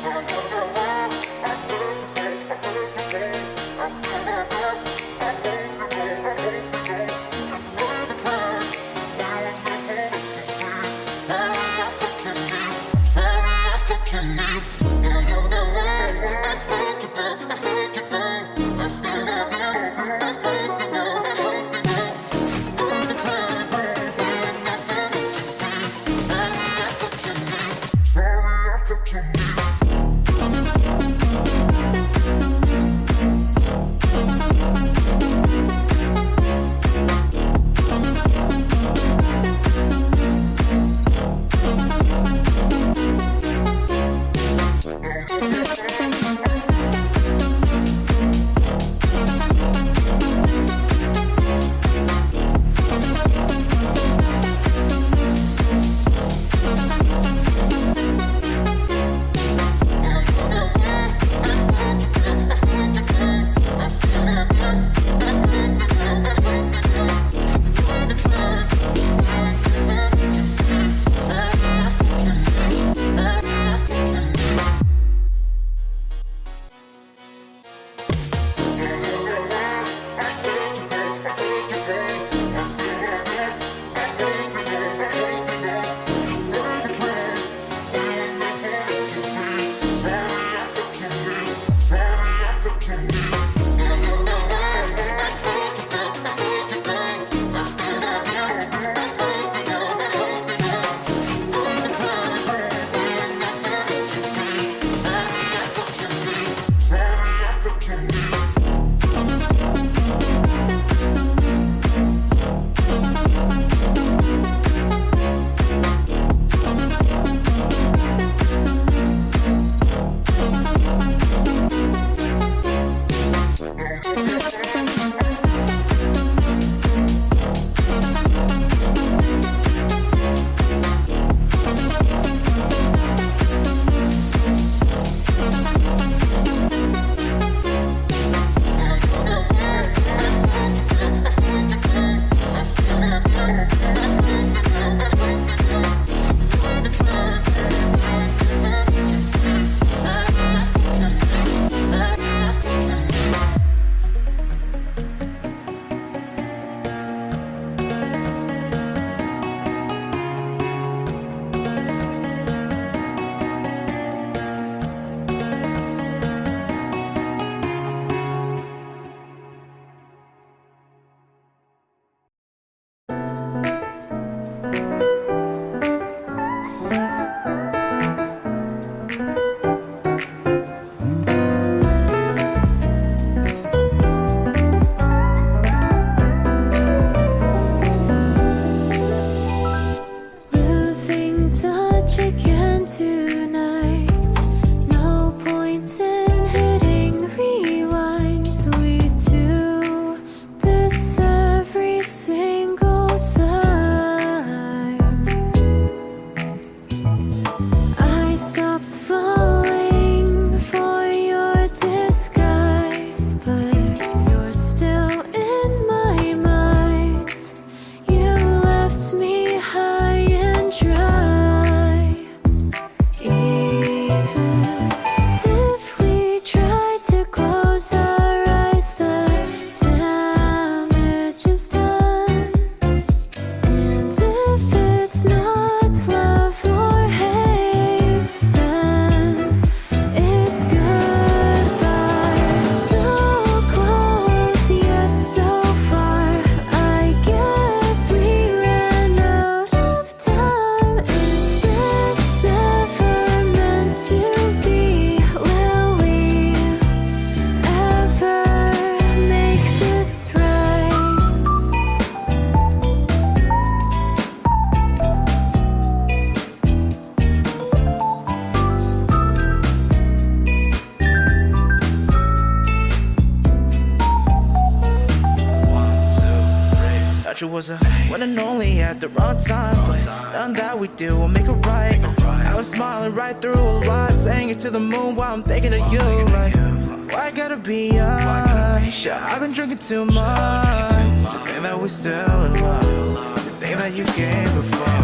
Come on, come on, come on. Thought you was a one and only at the wrong time But none that we do will make it right I was smiling right through a lie Saying it to the moon while I'm thinking of you Like, why gotta be us? Yeah, I've been drinking too much To think that we're still in love To think that you gave before